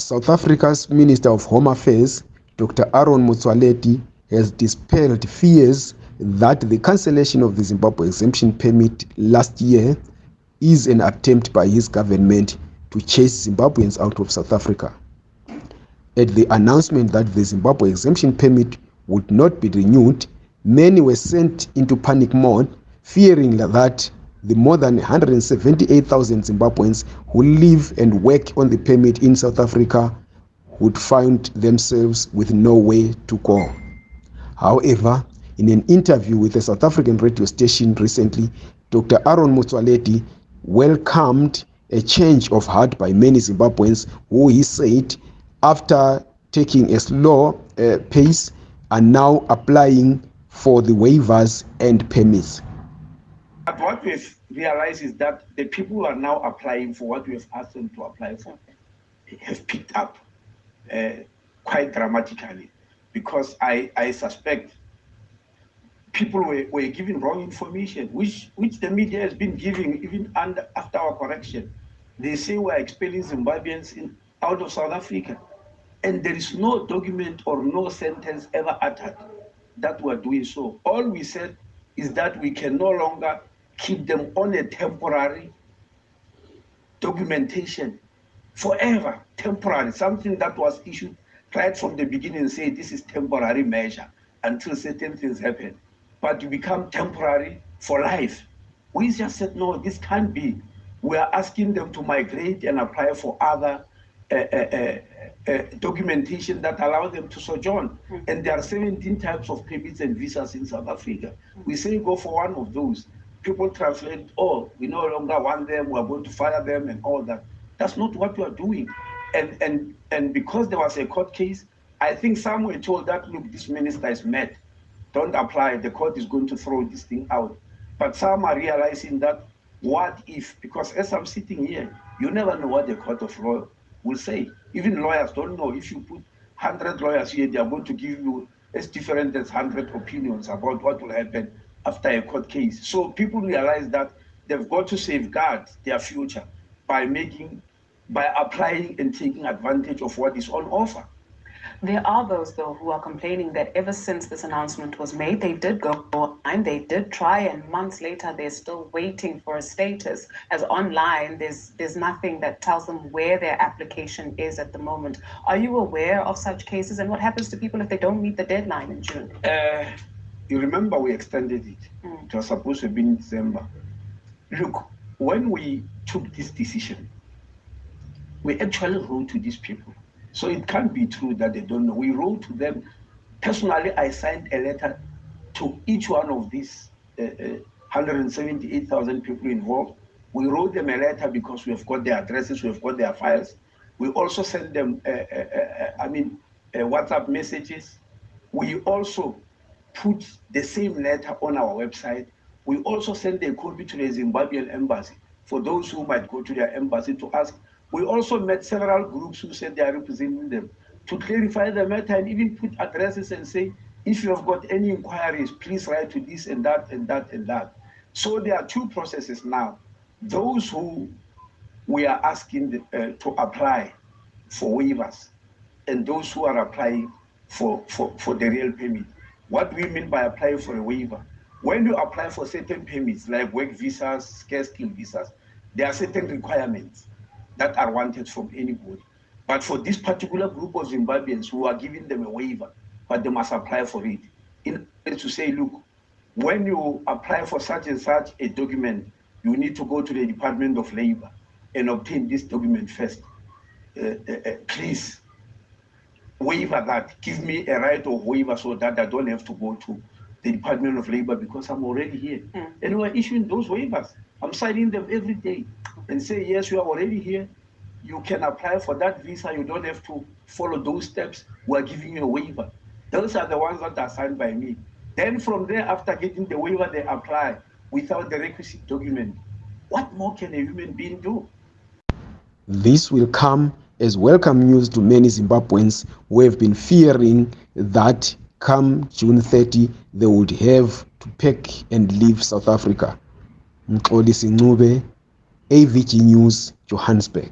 South Africa's Minister of Home Affairs, Dr. Aaron Motsoaledi, has dispelled fears that the cancellation of the Zimbabwe exemption permit last year is an attempt by his government to chase Zimbabweans out of South Africa. At the announcement that the Zimbabwe exemption permit would not be renewed, many were sent into panic mode, fearing that the more than 178,000 Zimbabweans who live and work on the permit in South Africa would find themselves with no way to go. However, in an interview with a South African radio station recently, Dr. Aaron Motsoaledi welcomed a change of heart by many Zimbabweans who he said, after taking a slow uh, pace, are now applying for the waivers and permits. But what we've realized is that the people who are now applying for what we have asked them to apply for have picked up uh, quite dramatically because I, I suspect people were, were given wrong information, which, which the media has been giving even under, after our correction. They say we're expelling Zimbabweans in, out of South Africa. And there is no document or no sentence ever uttered that we're doing so. All we said is that we can no longer keep them on a temporary documentation forever, temporary, something that was issued right from the beginning say this is temporary measure until certain things happen. But you become temporary for life. We just said, no, this can't be. We are asking them to migrate and apply for other uh, uh, uh, documentation that allow them to sojourn. Mm -hmm. And there are 17 types of permits and visas in South Africa. Mm -hmm. We say go for one of those people translate, oh, we no longer want them, we're going to fire them and all that. That's not what we are doing. And, and, and because there was a court case, I think some were told that, look, this minister is mad. Don't apply, the court is going to throw this thing out. But some are realizing that what if, because as I'm sitting here, you never know what the court of law will say. Even lawyers don't know. If you put 100 lawyers here, they are going to give you as different as 100 opinions about what will happen after a court case. So people realize that they've got to safeguard their future by making, by applying and taking advantage of what is on offer. There are those, though, who are complaining that ever since this announcement was made, they did go and they did try, and months later, they're still waiting for a status. As online, there's there's nothing that tells them where their application is at the moment. Are you aware of such cases, and what happens to people if they don't meet the deadline in June? Uh, you remember we extended it. Mm. It was supposed to be in December. Look, when we took this decision, we actually wrote to these people. So it can't be true that they don't know. We wrote to them. Personally, I signed a letter to each one of these uh, uh, 178,000 people involved. We wrote them a letter because we have got their addresses, we have got their files. We also sent them, uh, uh, uh I mean, uh, WhatsApp messages. We also put the same letter on our website. We also send a copy to the Zimbabwean embassy for those who might go to their embassy to ask. We also met several groups who said they are representing them to clarify the matter and even put addresses and say, if you have got any inquiries, please write to this and that and that and that. So there are two processes now. Those who we are asking the, uh, to apply for waivers and those who are applying for, for, for the real permit. What do we mean by applying for a waiver? When you apply for certain permits, like work visas, scarce skill visas, there are certain requirements that are wanted from anybody. But for this particular group of Zimbabweans who are giving them a waiver, but they must apply for it. In to say, look, when you apply for such and such a document, you need to go to the Department of Labor and obtain this document first. Uh, uh, uh, please waiver that, give me a right of waiver so that I don't have to go to the Department of Labor because I'm already here. Mm. And we're issuing those waivers. I'm signing them every day and say, yes, you are already here. You can apply for that visa. You don't have to follow those steps. We're giving you a waiver. Those are the ones that are signed by me. Then from there, after getting the waiver, they apply without the requisite document. What more can a human being do? This will come as welcome news to many Zimbabweans who have been fearing that come June 30 they would have to pack and leave South Africa. Mxolisi Ncube, AVG News, Johannesburg.